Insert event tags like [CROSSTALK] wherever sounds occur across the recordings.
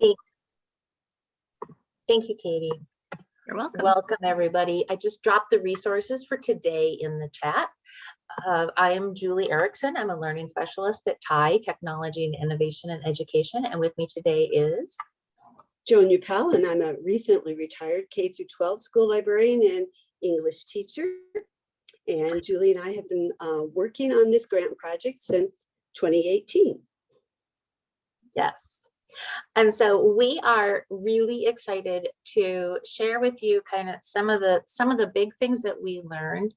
Thanks. Thank you, Katie. You're welcome. Welcome, everybody. I just dropped the resources for today in the chat. Uh, I am Julie Erickson. I'm a learning specialist at TIE Technology and Innovation and Education. And with me today is Joan Upel, and I'm a recently retired K through 12 school librarian and English teacher. And Julie and I have been uh, working on this grant project since 2018. Yes. And so we are really excited to share with you kind of some of the some of the big things that we learned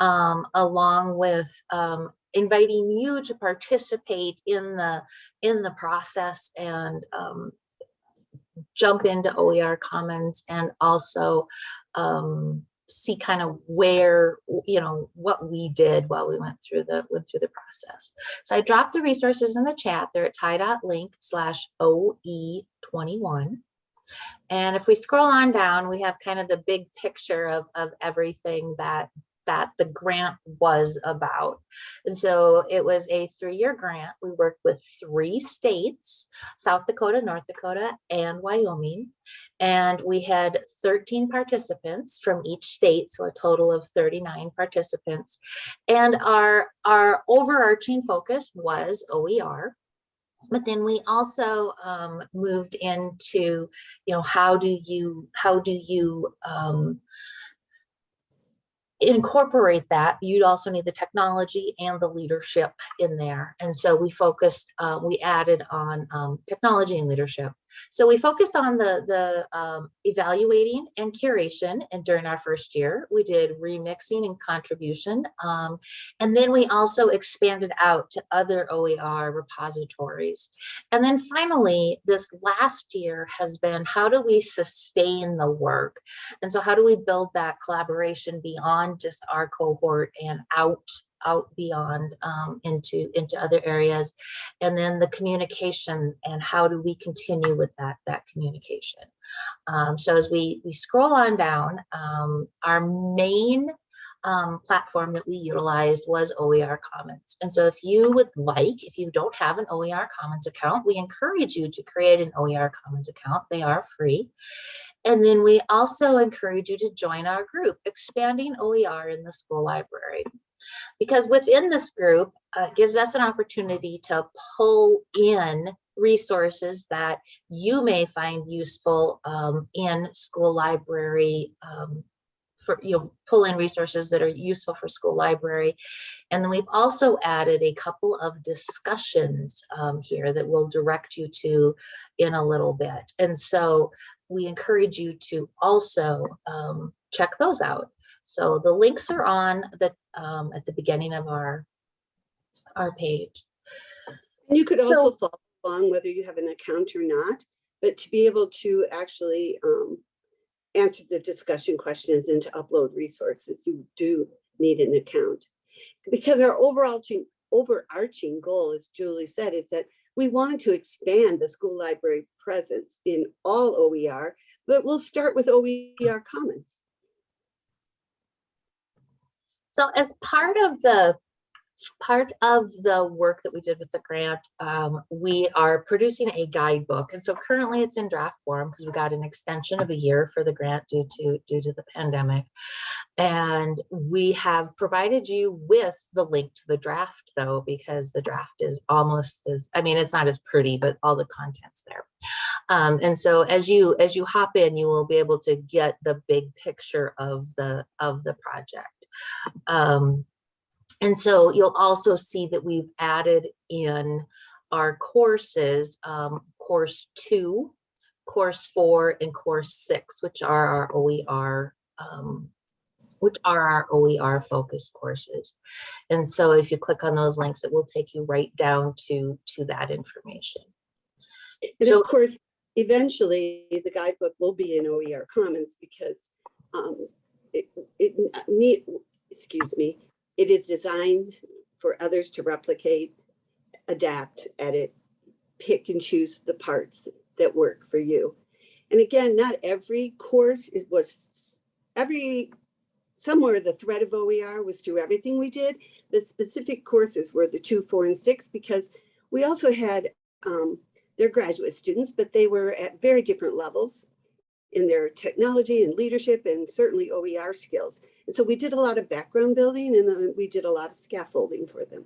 um, along with um, inviting you to participate in the in the process and um, jump into OER Commons and also um, see kind of where, you know, what we did while we went through the went through the process. So I dropped the resources in the chat. They're at tie.link slash OE21. And if we scroll on down, we have kind of the big picture of, of everything that that the grant was about. And so it was a three-year grant. We worked with three states, South Dakota, North Dakota, and Wyoming. And we had 13 participants from each state, so a total of 39 participants. And our, our overarching focus was OER. But then we also um, moved into, you know, how do you, how do you, um, incorporate that, you'd also need the technology and the leadership in there. And so we focused, uh, we added on um, technology and leadership. So we focused on the, the um, evaluating and curation. And during our first year, we did remixing and contribution. Um, and then we also expanded out to other OER repositories. And then finally, this last year has been how do we sustain the work? And so how do we build that collaboration beyond just our cohort and out out beyond um, into into other areas and then the communication and how do we continue with that that communication um, so as we we scroll on down um, our main um, platform that we utilized was OER Commons. And so if you would like, if you don't have an OER Commons account, we encourage you to create an OER Commons account. They are free. And then we also encourage you to join our group, Expanding OER in the School Library because within this group uh, gives us an opportunity to pull in resources that you may find useful um, in school library um, for you know pull in resources that are useful for school library. And then we've also added a couple of discussions um, here that we'll direct you to in a little bit. And so we encourage you to also um, check those out so the links are on the um, at the beginning of our our page. And you could So- also follow along whether you have an account or not, but to be able to actually um, answer the discussion questions and to upload resources, you do need an account. Because our overarching overarching goal, as Julie said, is that we want to expand the school library presence in all OER, but we'll start with OER Commons. So as part of the part of the work that we did with the grant, um, we are producing a guidebook. And so currently it's in draft form because we got an extension of a year for the grant due to due to the pandemic. And we have provided you with the link to the draft though, because the draft is almost as, I mean, it's not as pretty, but all the content's there. Um, and so as you as you hop in, you will be able to get the big picture of the of the project. Um, and so you'll also see that we've added in our courses, um, course two, course four, and course six, which are our OER, um, which are our OER focused courses. And so if you click on those links, it will take you right down to, to that information. And So- of course, eventually the guidebook will be in OER Commons because um, it, it need, excuse me, it is designed for others to replicate, adapt, edit, pick and choose the parts that work for you. And again, not every course is, was, every, somewhere the thread of OER was through everything we did. The specific courses were the two, four, and six, because we also had um, they're graduate students, but they were at very different levels in their technology and leadership and certainly OER skills. And so we did a lot of background building and we did a lot of scaffolding for them.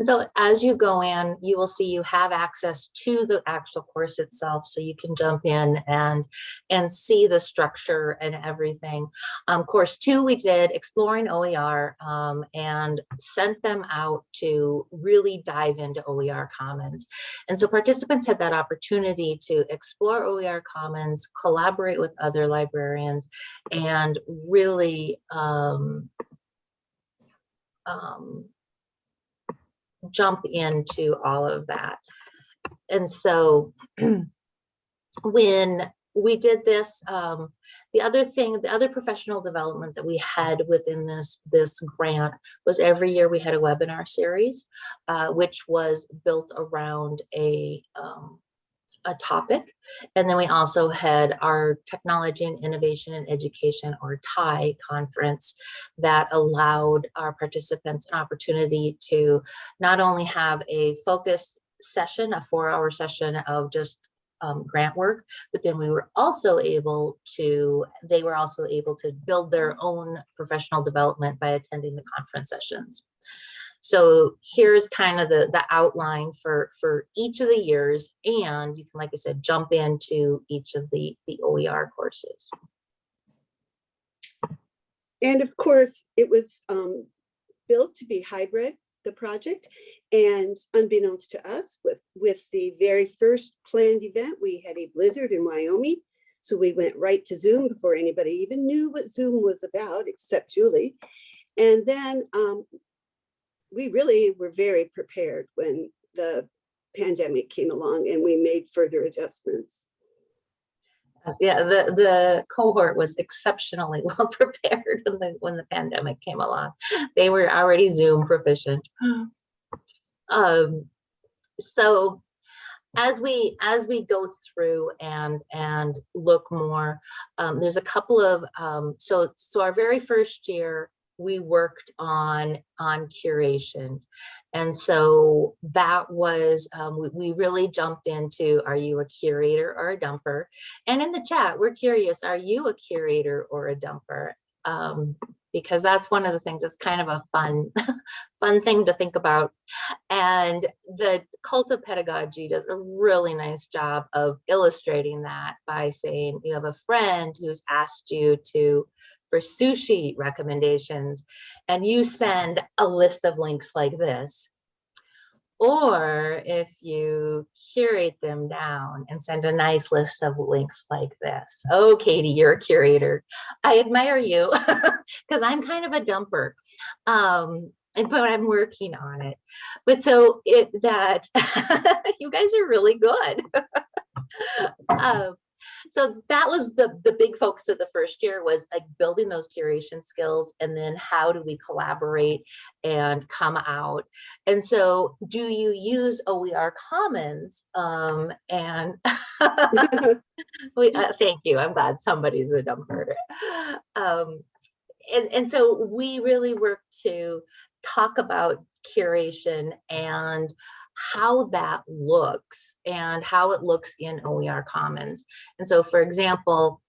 And so as you go in, you will see you have access to the actual course itself. So you can jump in and, and see the structure and everything. Um, course two, we did exploring OER um, and sent them out to really dive into OER Commons. And so participants had that opportunity to explore OER Commons, collaborate with other librarians, and really um, um, jump into all of that. And so [CLEARS THROAT] when we did this, um, the other thing, the other professional development that we had within this, this grant was every year we had a webinar series, uh, which was built around a, um, a topic. And then we also had our Technology and Innovation and Education or TIE conference that allowed our participants an opportunity to not only have a focused session, a four hour session of just um, grant work, but then we were also able to, they were also able to build their own professional development by attending the conference sessions. So here's kind of the, the outline for, for each of the years. And you can, like I said, jump into each of the, the OER courses. And of course, it was um, built to be hybrid, the project. And unbeknownst to us, with, with the very first planned event, we had a blizzard in Wyoming. So we went right to Zoom before anybody even knew what Zoom was about, except Julie. And then um, we really were very prepared when the pandemic came along and we made further adjustments. Yeah, the, the cohort was exceptionally [LAUGHS] well prepared when the, when the pandemic came along. They were already Zoom proficient. [GASPS] Um, so as we as we go through and and look more, um, there's a couple of um, so so our very first year we worked on on curation. And so that was um, we, we really jumped into are you a curator or a dumper? And in the chat we're curious are you a curator or a dumper? Um, because that's one of the things that's kind of a fun [LAUGHS] fun thing to think about. And the cult of pedagogy does a really nice job of illustrating that by saying you have a friend who's asked you to for sushi recommendations and you send a list of links like this. Or if you curate them down and send a nice list of links like this. Oh, Katie, you're a curator. I admire you [LAUGHS] because I'm kind of a dumper. Um, and but I'm working on it. But so it that [LAUGHS] you guys are really good. [LAUGHS] um, so that was the the big focus of the first year was like building those curation skills and then how do we collaborate and come out. And so do you use oer commons? Um and [LAUGHS] we, uh, thank you. I'm glad somebody's a dumper um and and so we really work to talk about curation and how that looks and how it looks in OER Commons. And so, for example,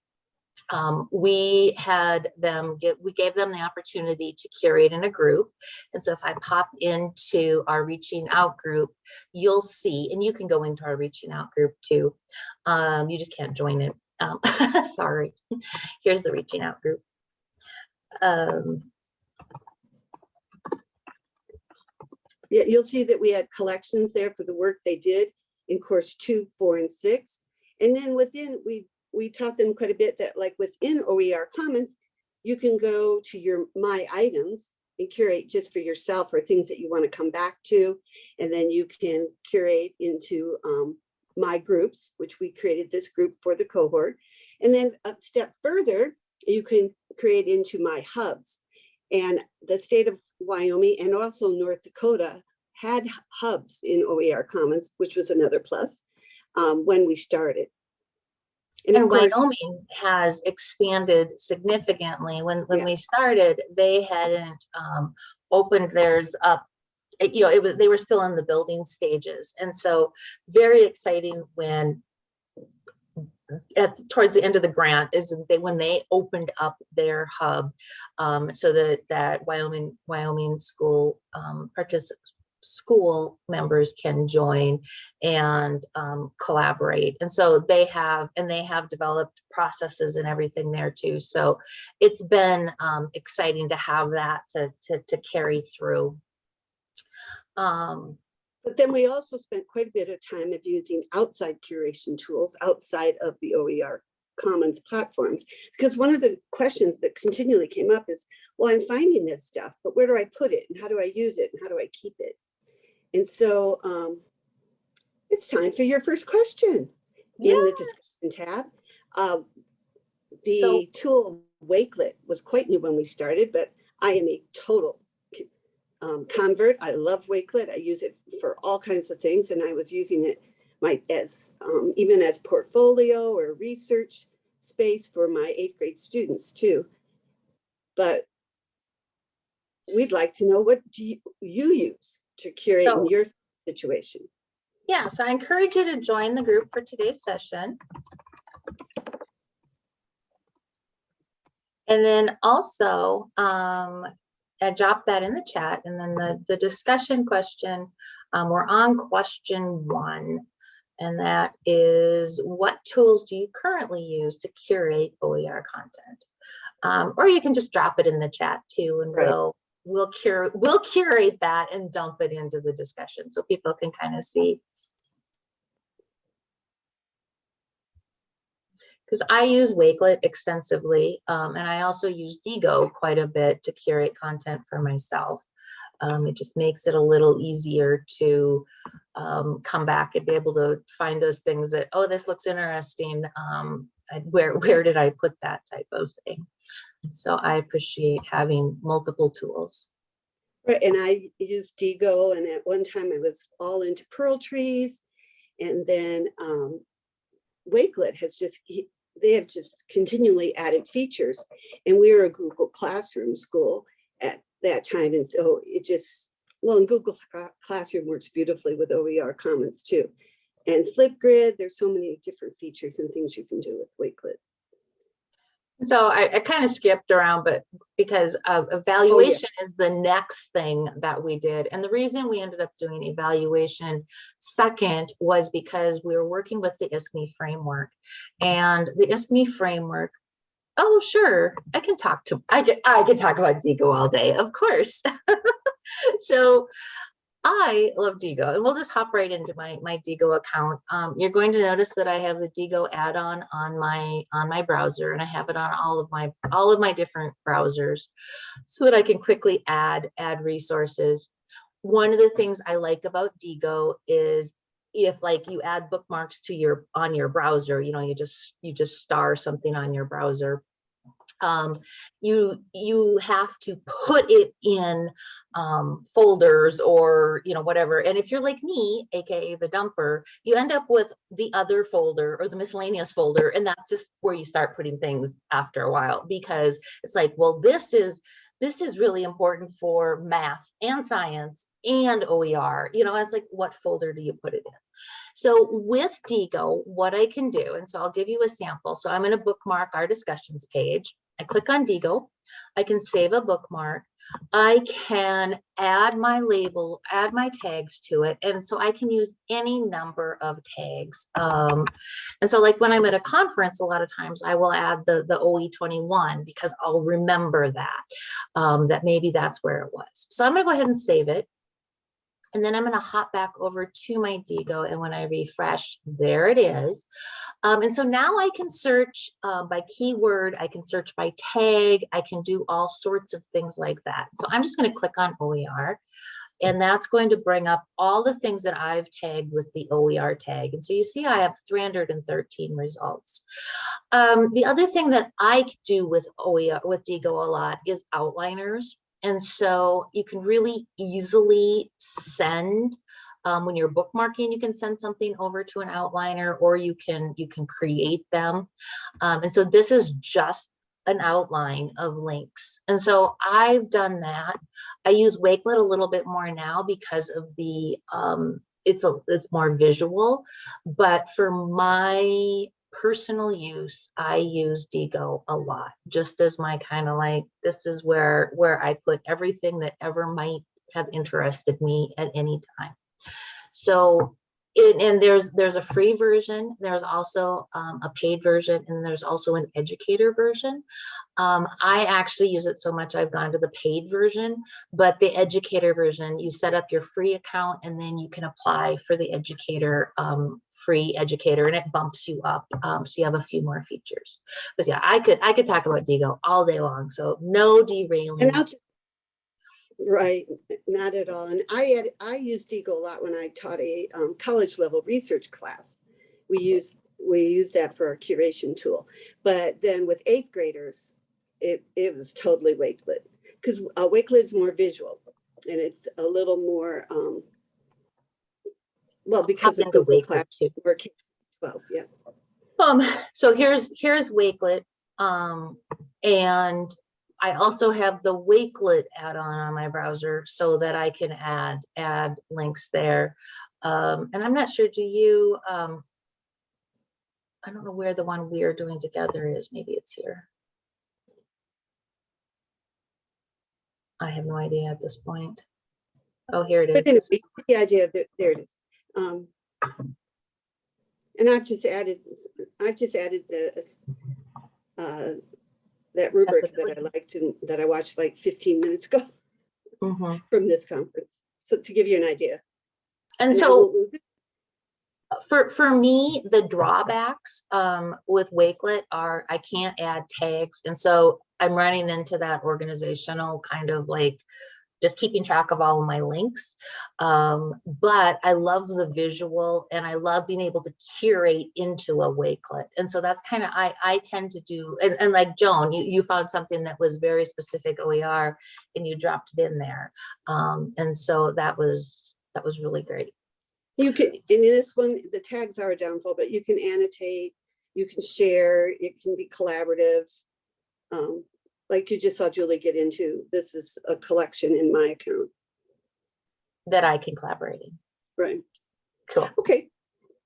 um, we had them get, we gave them the opportunity to curate in a group. And so if I pop into our reaching out group, you'll see, and you can go into our reaching out group too. Um, you just can't join it. Um, [LAUGHS] sorry. Here's the reaching out group. Um, you'll see that we had collections there for the work they did in course two, four, and six. And then within, we, we taught them quite a bit that like within OER Commons, you can go to your My Items and curate just for yourself or things that you want to come back to. And then you can curate into um, My Groups, which we created this group for the cohort. And then a step further, you can create into My Hubs. And the state of Wyoming and also North Dakota had hubs in OER Commons, which was another plus um, when we started. And, and Wyoming has expanded significantly. When when Yeah. we started, they hadn't um, opened theirs up it- you know, it was, they were still in the building stages. And so very exciting when at, towards the end of the grant is that they, when they opened up their hub, um, so that, that Wyoming, Wyoming school, um, school members can join and, um, collaborate. And so they have, and they have developed processes and everything there too. So it's been, um, exciting to have that to, to, to carry through. Um, But then we also spent quite a bit of time of using outside curation tools outside of the OER Commons platforms. Because one of the questions that continually came up is, well, I'm finding this stuff, but where do I put it? And how do I use it? And how do I keep it? And so um, it's time for your first question in the discussion tab. Um, So- The tool Wakelet was quite new when we started, but I am a total um, convert. I love Wakelet. I use it for all kinds of things and I was using it my as um, even as portfolio or research space for my eighth grade students too. But we'd like to know what do you, you use to curate in So- your situation? Yeah, so I encourage you to join the group for today's session. And then also, um, I dropped that in the chat and then the, the discussion question, um, we're on question one. And that is, what tools do you currently use to curate OER content? Um, or you can just drop it in the chat too and Right. we'll, we'll curate, we'll curate that and dump it into the discussion so people can kind of see because I use Wakelet extensively, um, and I also use Diigo quite a bit to curate content for myself. Um, it just makes it a little easier to um, come back and be able to find those things that, oh, this looks interesting. Um, where where did I put that type of thing? So I appreciate having multiple tools. Right, and I used Diigo and at one time I was all into Pearltrees. And then um, Wakelet has just, they have just continually added features. And we were a Google Classroom school at that time. And so it just, well, and Google Classroom works beautifully with OER Commons too. And Flipgrid, there's so many different features and things you can do with Wakelet. So I, I kind of skipped around, but because of oh, evaluation is the next thing that we did. And the reason we ended up doing evaluation second was because we were working with the ISKME framework. And the ISKME framework, oh, sure, I can talk to, I can, I can talk about Diigo all day, of course. [LAUGHS] So I love Diigo and we'll just hop right into my, my Diigo account. Um, you're going to notice that I have the Diigo add-on on my, on my browser and I have it on all of my, all of my different browsers so that I can quickly add, add resources. One of the things I like about Diigo is if like you add bookmarks to your, on your browser, you know, you just, you just star something on your browser. Um, you, you have to put it in um, folders or, you know, whatever. And if you're like me, AKA the dumper, you end up with the other folder or the miscellaneous folder. And that's just where you start putting things after a while, because it's like, well, this is, this is really important for math and science and OER, you know, it's like, what folder do you put it in? So with Diigo, what I can do, and so I'll give you a sample. So I'm going to bookmark our discussions page. I click on Diigo. I can save a bookmark. I can add my label, add my tags to it. And so I can use any number of tags. Um, and so like when I'm at a conference, a lot of times I will add the, the OE21 because I'll remember that, um, that maybe that's where it was. So I'm gonna go ahead and save it. And then I'm gonna hop back over to my Diigo and when I refresh, there it is. Um, and so now I can search uh, by keyword, I can search by tag, I can do all sorts of things like that. So I'm just gonna click on OER and that's going to bring up all the things that I've tagged with the OER tag. And so you see I have 313 results. Um, the other thing that I do with OER, with Diigo a lot is outliners. And so you can really easily send um, when you're bookmarking, you can send something over to an outliner or you can you can create them. Um, and so this is just an outline of links. And so I've done that. I use Wakelet a little bit more now because of the, um, it's a, it's more visual. But for my personal use, I use Diigo a lot, just as my kind of like, this is where, where I put everything that ever might have interested me at any time. So, and, and there's, there's a free version, there's also um, a paid version, and there's also an educator version. Um, I actually use it so much, I've gone to the paid version, but the educator version, you set up your free account and then you can apply for the educator, um, free educator, and it bumps you up. Um, so you have a few more features. But yeah, I could, I could talk about Diigo all day long, so no derailing. And I'll just, right, not at all. And I had, I used Diigo a lot when I taught a um, college level research class. We used, we used that for our curation tool. But then with eighth graders, it, it was totally Wakelet. Because uh, Wakelet is more visual and it's a little more, um, well, because of into Google Wakelet Class, too. we're 12, yeah. Um, so here's, here's Wakelet. Um, and I also have the Wakelet add-on on my browser so that I can add, add links there. Um, and I'm not sure, do you, um, I don't know where the one we are doing together is. Maybe it's here. I have no idea at this point. Oh, here it is. But the idea that, there it is. Um, And I've just added, I've just added the, uh, that rubric that I liked and that I watched like fifteen minutes ago [LAUGHS] Mhm. from this conference. So to give you an idea. And And so. won't lose it. for for me the drawbacks um with wakelet are i can't add tags and so i'm running into that organizational kind of like just keeping track of all of my links. Um but i love the visual and i love being able to curate into a wakelet. And so that's kind of i i tend to do and, and like joan you, you found something that was very specific oer and you dropped it in there. Um and so that was that was really great. You can, in this one, the tags are a downfall, but you can annotate, you can share, it can be collaborative. Um, Like you just saw Julie get into, this is a collection in my account, that i can collaborate in. Right? cool. Okay,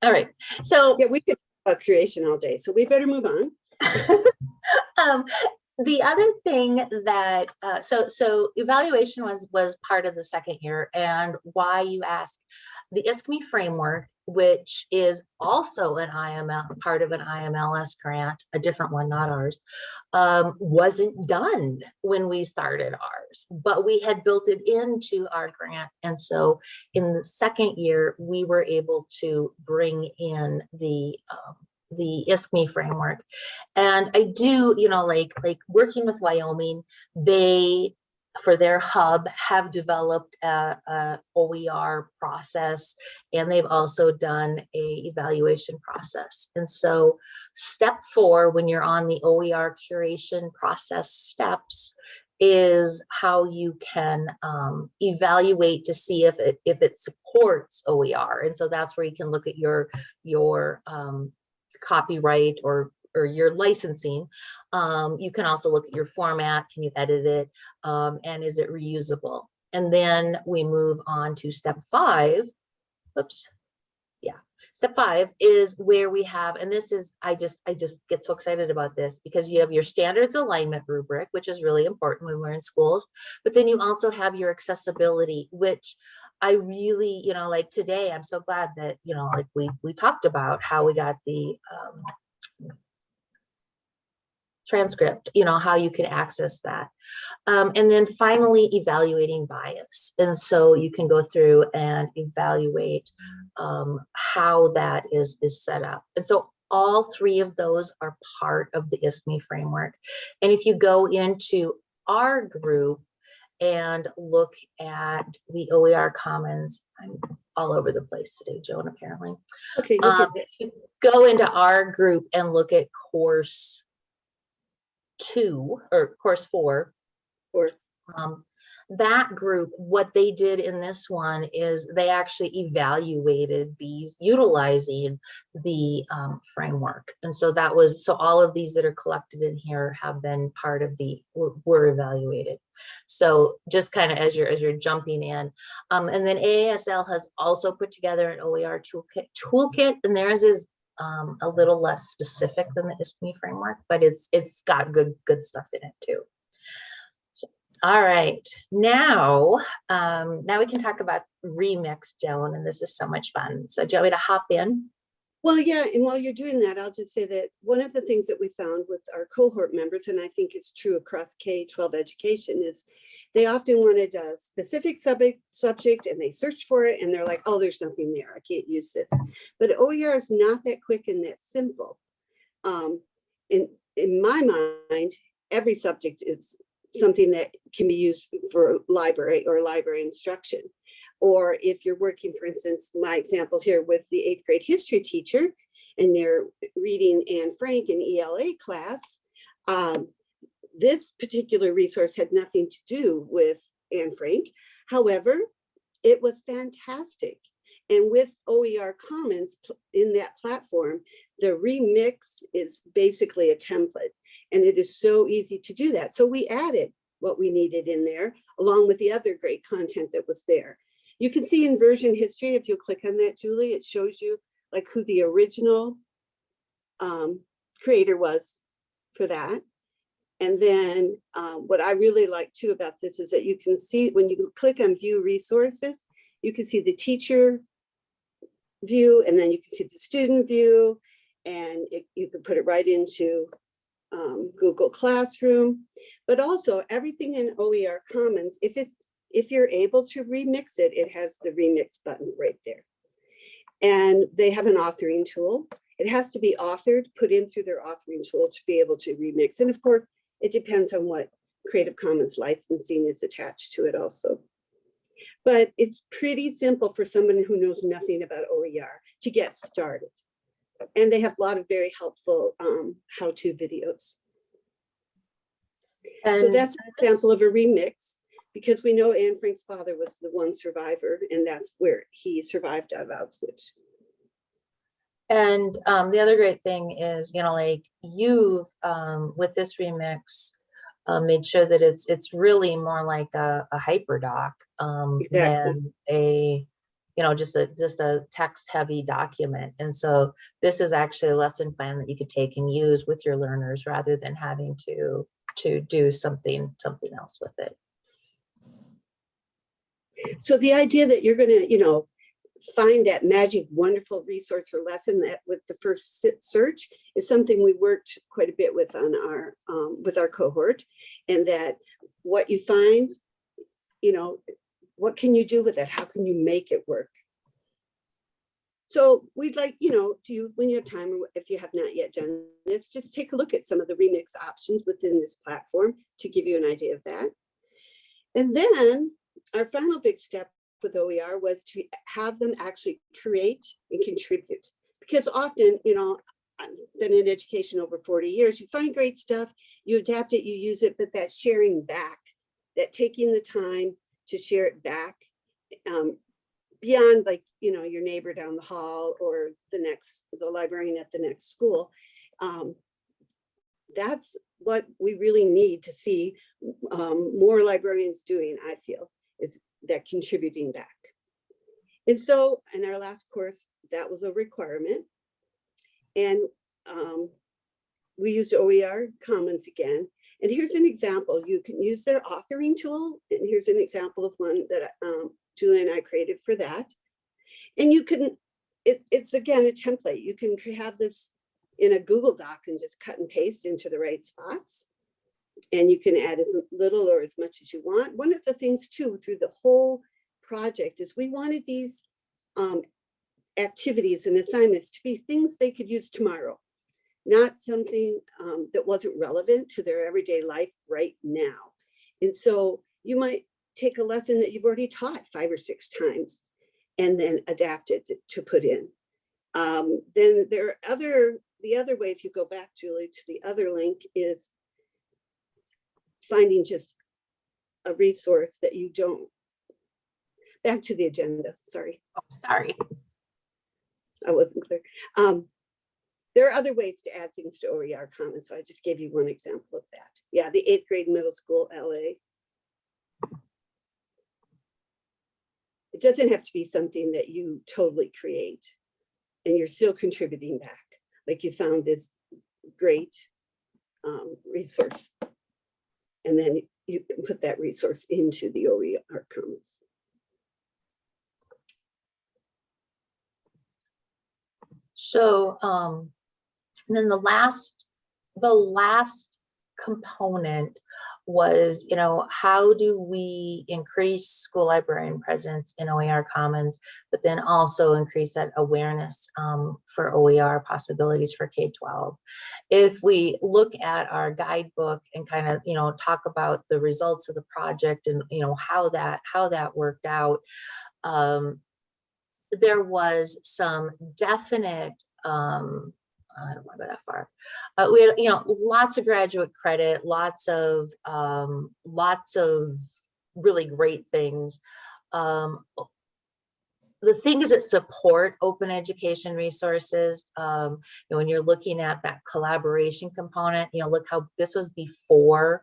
All right, so yeah, we could talk about creation all day, so we better move on. [LAUGHS] um, the other thing that uh, so so evaluation was was part of the second year, and why you ask the ISKME framework, which is also an IML part of an IMLS grant, a different one, not ours, um, wasn't done when we started ours, but we had built it into our grant, and so in the second year we were able to bring in the um, the ISKME framework. And I do, you know, like like working with Wyoming, they for their hub have developed a, a OER process and they've also done a evaluation process. And so step four, when you're on the OER curation process steps, is how you can um, evaluate to see if it if it supports OER. And so that's where you can look at your your um, copyright or or your licensing. Um, you can also look at your format. Can you edit it? Um, and is it reusable? And then we move on to step five. Oops. Yeah. Step five is where we have, and this is, I just, I just get so excited about this because you have your standards alignment rubric, which is really important when we're in schools. But then you also have your accessibility, which I really, you know, like today, I'm so glad that, you know, like we, we talked about how we got the, um, transcript, you know, how you can access that. Um, and then finally, evaluating bias. And so you can go through and evaluate um, how that is, is set up. And so all three of those are part of the ISKME framework. And if you go into our group and look at the OER Commons, I'm all over the place today, Joan, apparently. Okay, Um, if you go into our group and look at course two or course four, Four. um, that group, what they did in this one is they actually evaluated these utilizing the um, framework. And so that was, so all of these that are collected in here have been part of the, were, were evaluated. So just kind of as you're, as you're jumping in. Um, and then AASL has also put together an OER toolkit, toolkit and theirs is um, a little less specific than the ISKME framework, but it's, it's got good, good stuff in it too. All right, now, um, now we can talk about remix, Joan, and this is so much fun. So Joey to hop in. Well, yeah, and while you're doing that, I'll just say that one of the things that we found with our cohort members, and I think is true across K-12 education, is they often wanted a specific subject, subject and they searched for it and they're like, oh, there's nothing there, I can't use this. But OER is not that quick and that simple. Um, in, in my mind, every subject is something that can be used for library or library instruction. Or if you're working, for instance, my example here with the eighth grade history teacher, and they're reading Anne Frank in ELA class, um, this particular resource had nothing to do with Anne Frank. However, it was fantastic. And with OER Commons in that platform, the remix is basically a template. And it is so easy to do that. So we added what we needed in there, along with the other great content that was there. You can see in version history, if you click on that, Julie, it shows you like who the original um, creator was for that. And then um, what I really like too about this is that you can see when you click on view resources, you can see the teacher view and then you can see the student view and it, you can put it right into um, Google Classroom, but also everything in OER Commons, if it's if you're able to remix it, it has the remix button right there. And they have an authoring tool. It has to be authored, put in through their authoring tool to be able to remix. And of course, it depends on what Creative Commons licensing is attached to it also. But it's pretty simple for someone who knows nothing about OER to get started. And they have a lot of very helpful um, how-to videos. so that's an example of a remix because we know Anne Frank's father was the one survivor and that's where he survived out of Auschwitz. And um, the other great thing is, you know, like you've um, with this remix uh, made sure that it's it's really more like a, a hyperdoc um, Exactly. than a, you know, just a just a text heavy document. And so this is actually a lesson plan that you could take and use with your learners rather than having to to do something something else with it. So the idea that you're gonna, you know, find that magic, wonderful resource or lesson that with the first search is something we worked quite a bit with on our, um, with our cohort. And that what you find, you know, what can you do with it? How can you make it work? So we'd like, you know, do you, when you have time, or if you have not yet done this, just take a look at some of the remix options within this platform to give you an idea of that. And then our final big step with OER was to have them actually create and contribute. Because often, you know, I've been in education over 40 years, you find great stuff, you adapt it, you use it, but that sharing back, that taking the time to share it back um, beyond like, you know, your neighbor down the hall or the next, the librarian at the next school. Um, that's what we really need to see um, more librarians doing, I feel, is that contributing back. And so in our last course, that was a requirement. And um, we used OER Commons again. And here's an example. You can use their authoring tool. And here's an example of one that um, Julie and I created for that. And you can, it, it's again a template. You can have this in a Google Doc and just cut and paste into the right spots. And you can add as little or as much as you want. One of the things too, through the whole project is we wanted these um, activities and assignments to be things they could use tomorrow, not something um, that wasn't relevant to their everyday life right now. And so you might take a lesson that you've already taught five or six times and then adapt it to, to put in. Um, then there are other, the other way, if you go back, Julie, to the other link is finding just a resource that you don't. Back to the agenda, sorry, Oh, Sorry. I wasn't clear. Um, there are other ways to add things to OER Commons, so I just gave you one example of that. Yeah, the eighth grade middle school LA. It doesn't have to be something that you totally create and you're still contributing back, like you found this great um, resource. And then you can put that resource into the OER Commons. So, um, and then the last, the last component was, you know, how do we increase school librarian presence in OER Commons, but then also increase that awareness um, for OER possibilities for K-12. If we look at our guidebook and kind of, you know, talk about the results of the project and, you know, how that, how that worked out, um, there was some definite, um, I don't want to go that far. Uh, we had, you know, lots of graduate credit, lots of, um, lots of really great things. Um, the things that support open education resources, um, you know, when you're looking at that collaboration component, you know, look how this was before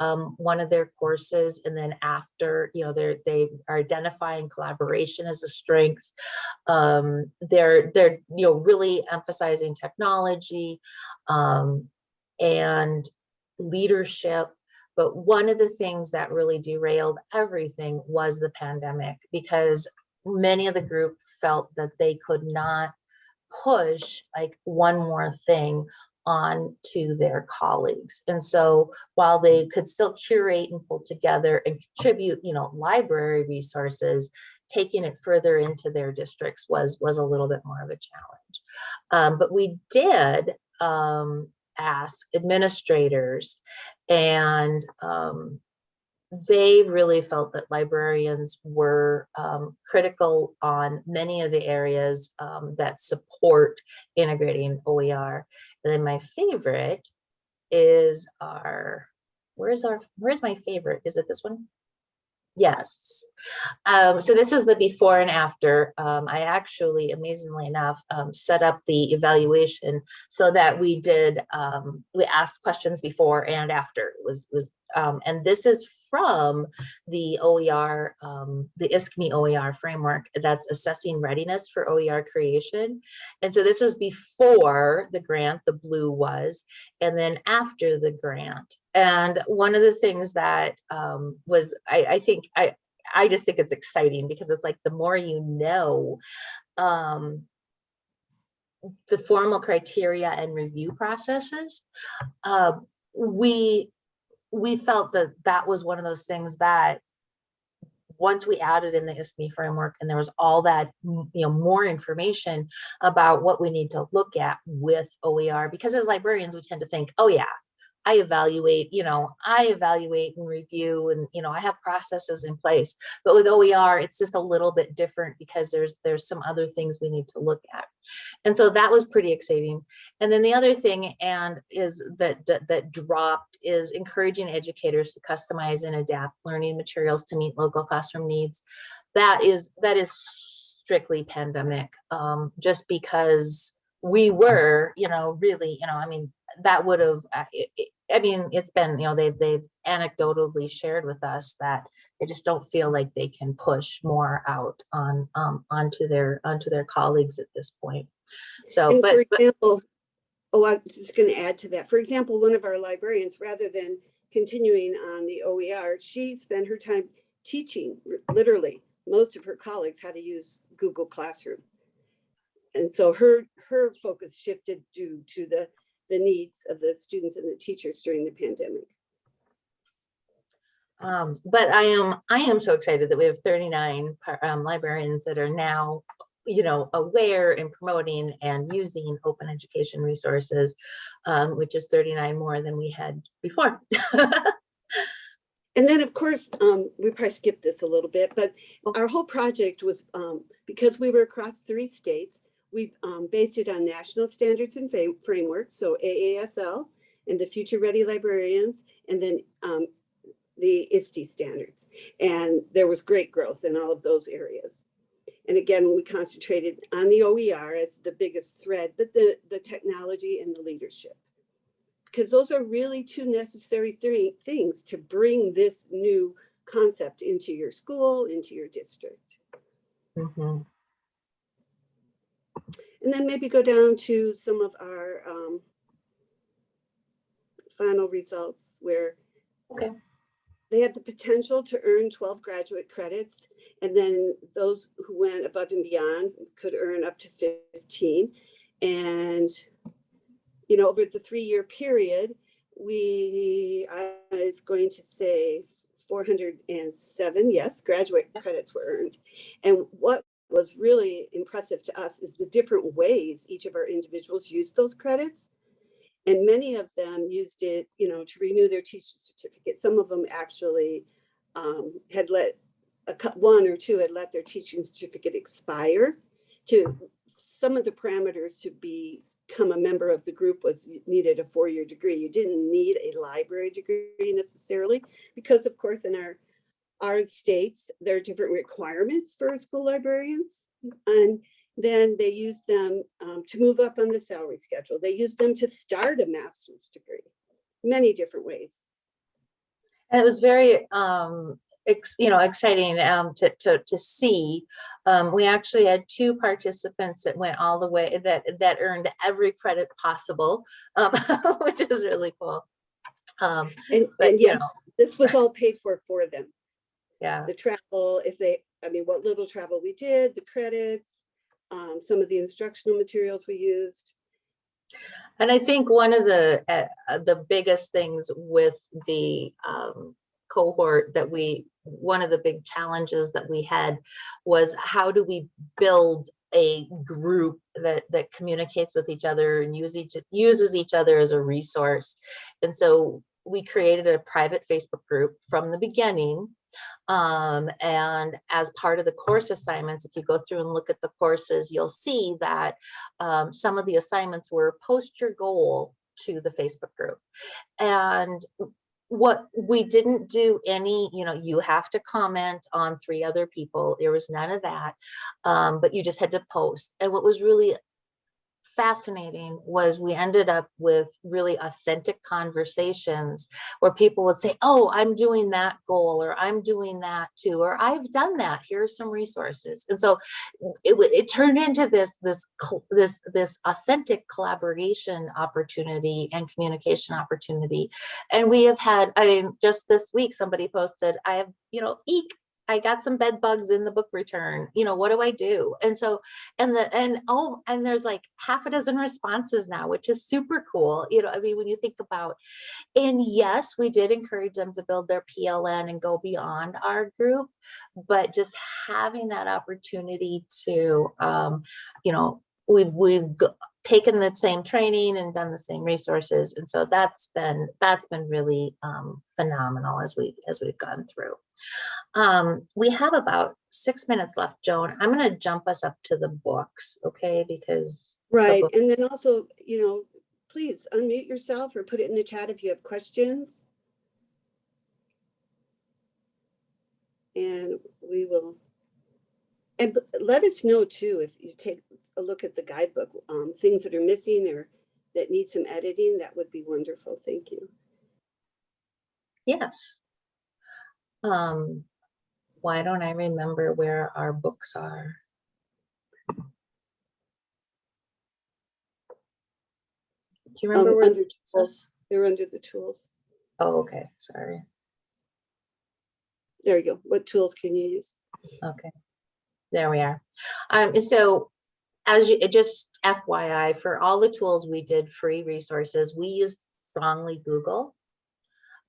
um, one of their courses and then after, you know, they're, they are identifying collaboration as a strength. Um, they're, they're, you know, really emphasizing technology um, and leadership. But one of the things that really derailed everything was the pandemic because many of the group felt that they could not push like one more thing on to their colleagues. And so while they could still curate and pull together and contribute, you know, library resources, taking it further into their districts was, was a little bit more of a challenge. Um, but we did um, ask administrators and um, they really felt that librarians were um, critical on many of the areas um, that support integrating OER. And then my favorite is our, where's our, where's my favorite? Is it this one? Yes. Um, so this is the before and after. Um, I actually, amazingly enough, um, set up the evaluation so that we did, um, we asked questions before and after. It was, was um, and this is from the OER, um, the ISKME OER framework that's assessing readiness for OER creation. And so this was before the grant, the blue was, and then after the grant. And one of the things that um, was, I, I think, I, I just think it's exciting because it's like the more you know, um, the formal criteria and review processes, uh, we we felt that that was one of those things that once we added in the ISKME framework and there was all that, you know, more information about what we need to look at with OER, because as librarians, we tend to think, oh yeah, I evaluate, you know, I evaluate and review and, you know, I have processes in place. But with OER, it's just a little bit different because there's there's some other things we need to look at. And so that was pretty exciting. And then the other thing and is that that, that dropped is encouraging educators to customize and adapt learning materials to meet local classroom needs. That is that is strictly pandemic, um, just because we were, you know, really, you know, I mean, that would have, I mean, it's been, you know, they've, they've anecdotally shared with us that they just don't feel like they can push more out on, um, onto their, onto their colleagues at this point. So, And but, for but- example, oh, I was just going to add to that. For example, one of our librarians, rather than continuing on the OER, she spent her time teaching, literally, most of her colleagues how to use Google Classroom. And so her, her focus shifted due to the, the needs of the students and the teachers during the pandemic. Um, but I am, I am so excited that we have 39 um, librarians that are now, you know, aware and promoting and using open education resources, um, which is 39 more than we had before. [LAUGHS] And then, of course, um, we probably skipped this a little bit, but our whole project was, um, because we were across three states, we, um, based it on national standards and frameworks, so AASL and the Future Ready Librarians, and then, um, the ISTE standards. And there was great growth in all of those areas. And again, we concentrated on the OER as the biggest thread, but the, the technology and the leadership. Because those are really two necessary three things to bring this new concept into your school, into your district. Mhm. And then maybe go down to some of our um, final results where Okay. they had the potential to earn 12 graduate credits. And then those who went above and beyond could earn up to 15. And, you know, over the three-year period, we, I was going to say 407, yes, graduate credits were earned. And what was really impressive to us is the different ways each of our individuals used those credits. And many of them used it, you know, to renew their teaching certificate. Some of them actually um, had let, a one or two had let their teaching certificate expire. To, some of the parameters to become a member of the group was needed a four-year degree. You didn't need a library degree necessarily, because of course in our, our states, there are different requirements for school librarians. And then they use them um, to move up on the salary schedule. They use them to start a master's degree, many different ways. And it was very, um, ex, you know, exciting, um, to, to, to see. Um, we actually had two participants that went all the way, that, that earned every credit possible, [LAUGHS] um, which is really cool. Um, And, But, and yes, this was all paid for for them. Yeah, The travel, if they, I mean, what little travel we did, the credits, um, some of the instructional materials we used. and I think one of the, uh, uh, the biggest things with the, um, cohort that we, one of the big challenges that we had was how do we build a group that, that communicates with each other and use each, uses each other as a resource. And so we created a private Facebook group from the beginning. Um, and as part of the course assignments, if you go through and look at the courses, you'll see that um, some of the assignments were post your goal to the Facebook group. And what we didn't do any, you know, you have to comment on three other people. There was none of that. Um, but you just had to post. And what was really fascinating was we ended up with really authentic conversations where people would say, oh, I'm doing that goal or I'm doing that too, or I've done that. Here's some resources. And so it, it turned into this, this, this, this authentic collaboration opportunity and communication opportunity. And we have had, I mean, just this week, somebody posted, I have, you know, eek, I got some bed bugs in the book return, you know, what do I do? And so, and the, and oh, and there's like half a dozen responses now, which is super cool. You know, I mean, when you think about, and yes, we did encourage them to build their PLN and go beyond our group, but just having that opportunity to, um, you know, we've, we've taken the same training and done the same resources. And so that's been, that's been really, um, phenomenal as we, as we've gone through. Um, we have about six minutes left, Joan. I'm gonna jump us up to the books, okay? Because Right, book. and then also, you know, please unmute yourself or put it in the chat if you have questions. And we will, and let us know too, if you take a look at the guidebook, um, things that are missing or that need some editing, that would be wonderful. Thank you. yes. Um, why don't I remember where our books are? Do you remember Um, where? under the tools, they're under the tools. Oh, okay, sorry. There you go. What tools can you use? Okay, there we are. Um, so as you, just FYI, for all the tools we did free resources, we use strongly Google.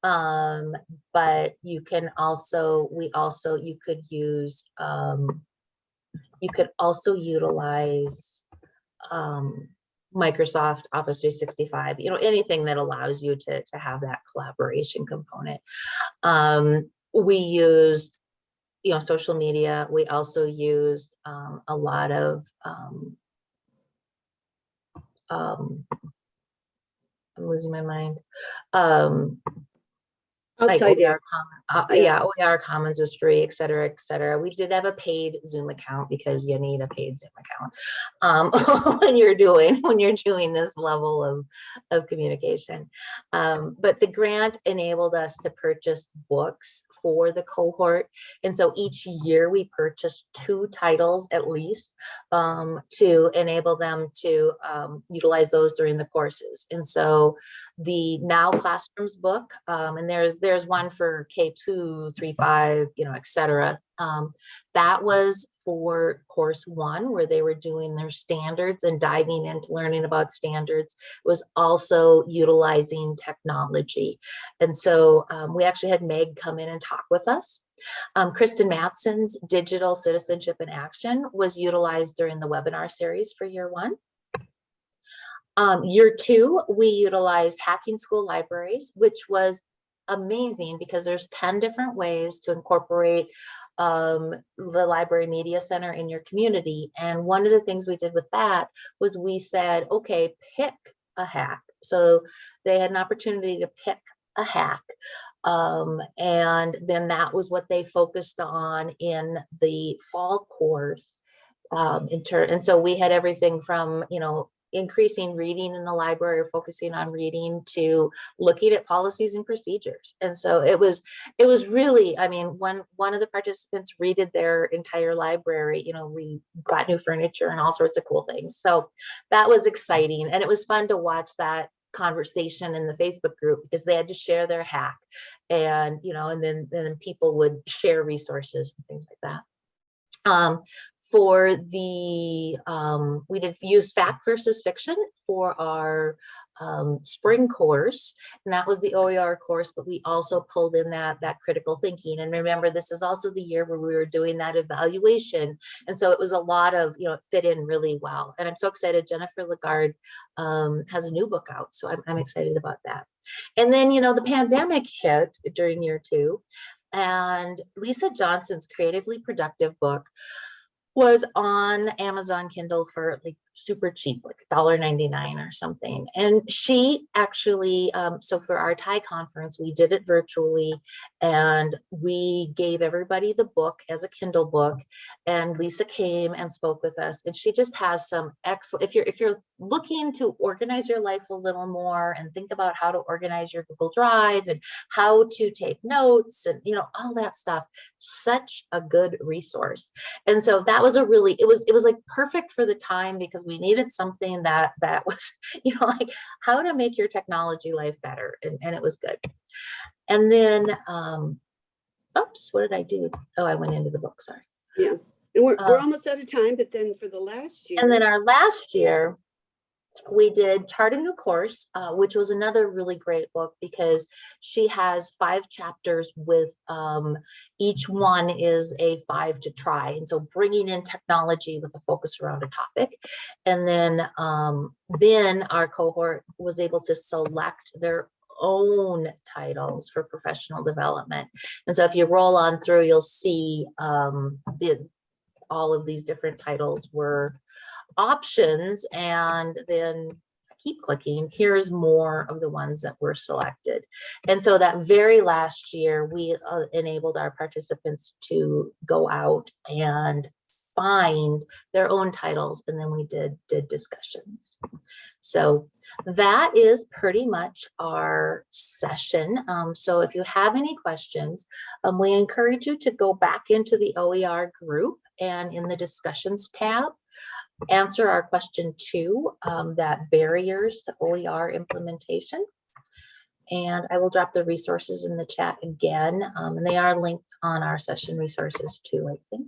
Um, but you can also, we also, you could use, um, you could also utilize, um, Microsoft Office 365, you know, anything that allows you to, to have that collaboration component. Um, we used you know, social media. We also used um, a lot of um, um, I'm losing my mind. Um, like OER that, uh, Yeah. yeah, OER Commons was free, et cetera, et cetera. We did have a paid Zoom account because you need a paid Zoom account. Um, [LAUGHS] when you're doing, when you're doing this level of, of communication. Um, but the grant enabled us to purchase books for the cohort. And so each year we purchased two titles at least um, to enable them to um, utilize those during the courses. And so the Now Classrooms book, um, and there's there's one for K2, 3, 5, you know, et cetera. Um, that was for course one, where they were doing their standards and diving into learning about standards, It was also utilizing technology. And so um, we actually had Meg come in and talk with us. Um, Kristen Mattson's Digital Citizenship in Action was utilized during the webinar series for year one. Um, year two, we utilized Hacking School Libraries, which was amazing because there's 10 different ways to incorporate um, the Library Media Center in your community. And one of the things we did with that was we said, okay, pick a hack. So they had an opportunity to pick a hack. Um, and then that was what they focused on in the fall course. Um, in turn, and so we had everything from, you know, increasing reading in the library or focusing on reading to looking at policies and procedures. And so it was, it was really, I mean, one, one of the participants redid their entire library, you know, we got new furniture and all sorts of cool things. So that was exciting. And it was fun to watch that conversation in the Facebook group because they had to share their hack and, you know, and then, then people would share resources and things like that. Um, for the, um, we did use fact versus fiction for our um, spring course, and that was the OER course, but we also pulled in that, that critical thinking. And remember, this is also the year where we were doing that evaluation. And so it was a lot of, you know, it fit in really well. And I'm so excited, Jennifer Lagarde um, has a new book out, so I'm, I'm excited about that. And then, you know, the pandemic hit during year two, and Lisa Johnson's Creatively Productive book was on Amazon Kindle for like super cheap, like $1.99 or something. And she actually, um, so for our TIE conference, we did it virtually and we gave everybody the book as a Kindle book. And Lisa came and spoke with us and she just has some excellent, if you're, if you're looking to organize your life a little more and think about how to organize your Google Drive and how to take notes and, you know, all that stuff, such a good resource. And so that was a really, it was, it was like perfect for the time because we needed something that, that [LAUGHS] was, you know, like how to make your technology life better. And, and it was good. And then, um, oops, what did I do? Oh, I went into the book, sorry. Yeah. And we're, we're Um, almost out of time, but then for the last year. And then our last year, we did Chart a New Course, uh, which was another really great book because she has five chapters with um, each one is a five to try. And so bringing in technology with a focus around a topic. And then, um, then our cohort was able to select their own titles for professional development. And so if you roll on through, you'll see um, the all of these different titles were options and then keep clicking, here's more of the ones that were selected. And so that very last year, we uh, enabled our participants to go out and find their own titles and then we did did discussions. So that is pretty much our session. Um, so if you have any questions, um, we encourage you to go back into the OER group and in the discussions tab, answer our question two, um, that barriers to OER implementation. And I will drop the resources in the chat again, um, and they are linked on our session resources too, I think.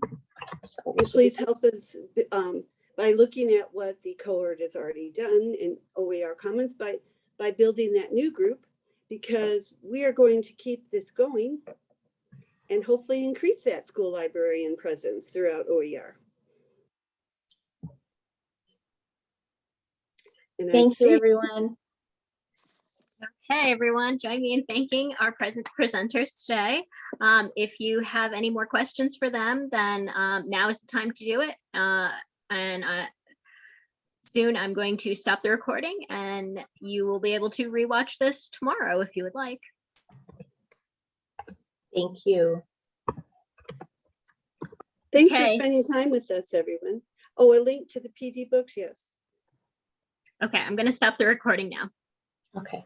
So please help us um, by looking at what the cohort has already done in OER Commons by, by building that new group, because we are going to keep this going and hopefully increase that school librarian presence throughout OER. And I Thank you, everyone. Okay, everyone, join me in thanking our present presenters today. Um, if you have any more questions for them, then um, now is the time to do it. Uh, and uh, soon I'm going to stop the recording and you will be able to rewatch this tomorrow if you would like. Thank you. Thanks for spending time with us, everyone. Oh, a link to the PD books, yes. Okay, I'm gonna stop the recording now. Okay.